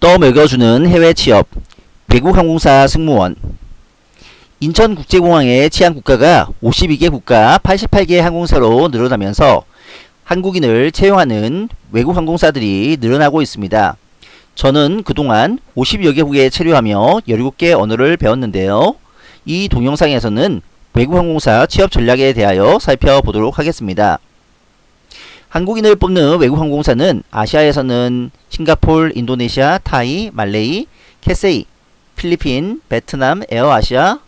떠먹여주는 해외 취업 외국 항공사 승무원 인천국제공항의 치안 국가가 52개 국가 88개 항공사로 늘어나면서 한국인을 채용하는 외국 항공사들이 늘어나고 있습니다. 저는 그동안 50여 개국에 체류하며 17개 언어를 배웠는데요. 이 동영상에서는 외국 항공사 취업 전략에 대하여 살펴보도록 하겠습니다. 한국인을 뽑는 외국 항공사는 아시아에서는 싱가폴, 인도네시아, 타이, 말레이, 캐세이, 필리핀, 베트남, 에어아시아,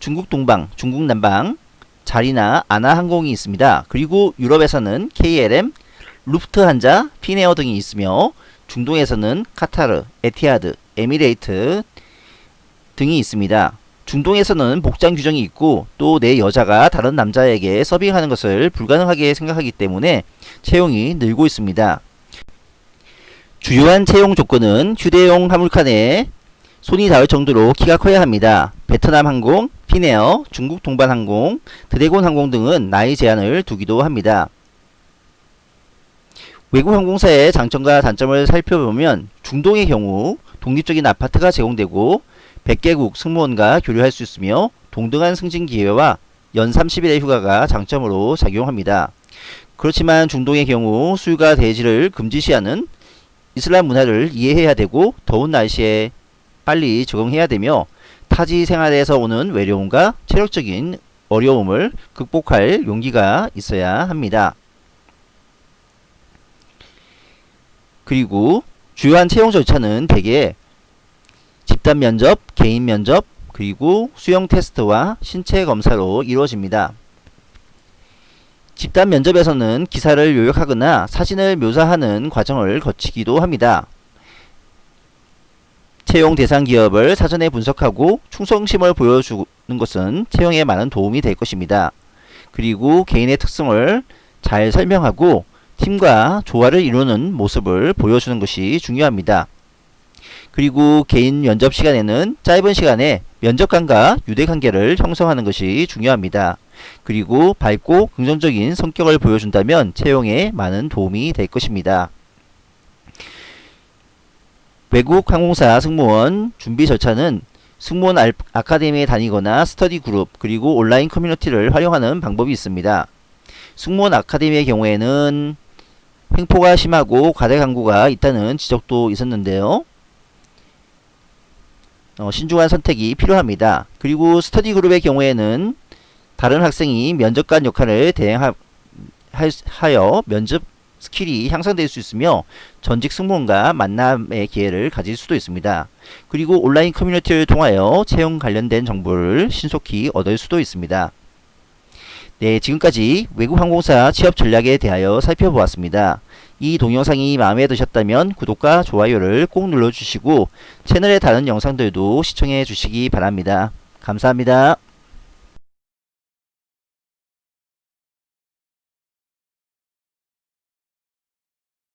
중국 동방, 중국 남방, JAL이나 ANA항공이 있습니다. 그리고 유럽에서는 KLM, 루프트한자, 핀에어 등이 있으며 중동에서는 카타르, 에티하드, 에미레이트 등이 있습니다. 중동에서는 복장 규정이 있고 또 내 여자가 다른 남자에게 서빙하는 것을 불가능하게 생각하기 때문에 채용이 늘고 있습니다. 주요한 채용 조건은 휴대용 화물칸에 손이 닿을 정도로 키가 커야 합니다. 베트남 항공, 피네어, 중국 동반 항공, 드래곤 항공 등은 나이 제한을 두기도 합니다. 외국 항공사의 장점과 단점을 살펴보면 중동의 경우 독립적인 아파트가 제공되고 100개국 승무원과 교류할 수 있으며 동등한 승진 기회와 연 30일의 휴가가 장점으로 작용합니다. 그렇지만 중동의 경우 수유가 대지를 금지시하는 이슬람 문화를 이해해야 되고 더운 날씨에 빨리 적응해야 되며 타지 생활에서 오는 외로움과 체력적인 어려움을 극복할 용기가 있어야 합니다. 그리고 주요한 채용 절차는 대개 집단 면접, 개인 면접, 그리고 수용 테스트와 신체 검사로 이루어집니다. 집단 면접에서는 기사를 요약하거나 사진을 묘사하는 과정을 거치기도 합니다. 채용 대상 기업을 사전에 분석하고 충성심을 보여주는 것은 채용에 많은 도움이 될 것입니다. 그리고 개인의 특성을 잘 설명하고 팀과 조화를 이루는 모습을 보여주는 것이 중요합니다. 그리고 개인 면접 시간에는 짧은 시간에 면접관과 유대관계를 형성하는 것이 중요합니다. 그리고 밝고 긍정적인 성격을 보여준다면 채용에 많은 도움이 될 것입니다. 외국 항공사 승무원 준비 절차는 승무원 아카데미에 다니거나 스터디 그룹 그리고 온라인 커뮤니티를 활용하는 방법이 있습니다. 승무원 아카데미의 경우에는 횡포가 심하고 과대 광고가 있다는 지적도 있었는데요. 어, 신중한 선택이 필요합니다. 그리고 스터디 그룹의 경우에는 다른 학생이 면접관 역할을 대행하여 면접 스킬이 향상될 수 있으며 전직 승무원과 만남의 기회를 가질 수도 있습니다. 그리고 온라인 커뮤니티를 통하여 채용 관련된 정보를 신속히 얻을 수도 있습니다. 네, 지금까지 외국 항공사 취업 전략에 대하여 살펴보았습니다. 이 동영상이 마음에 드셨다면 구독과 좋아요를 꼭 눌러주시고 채널의 다른 영상들도 시청해 주시기 바랍니다. 감사합니다.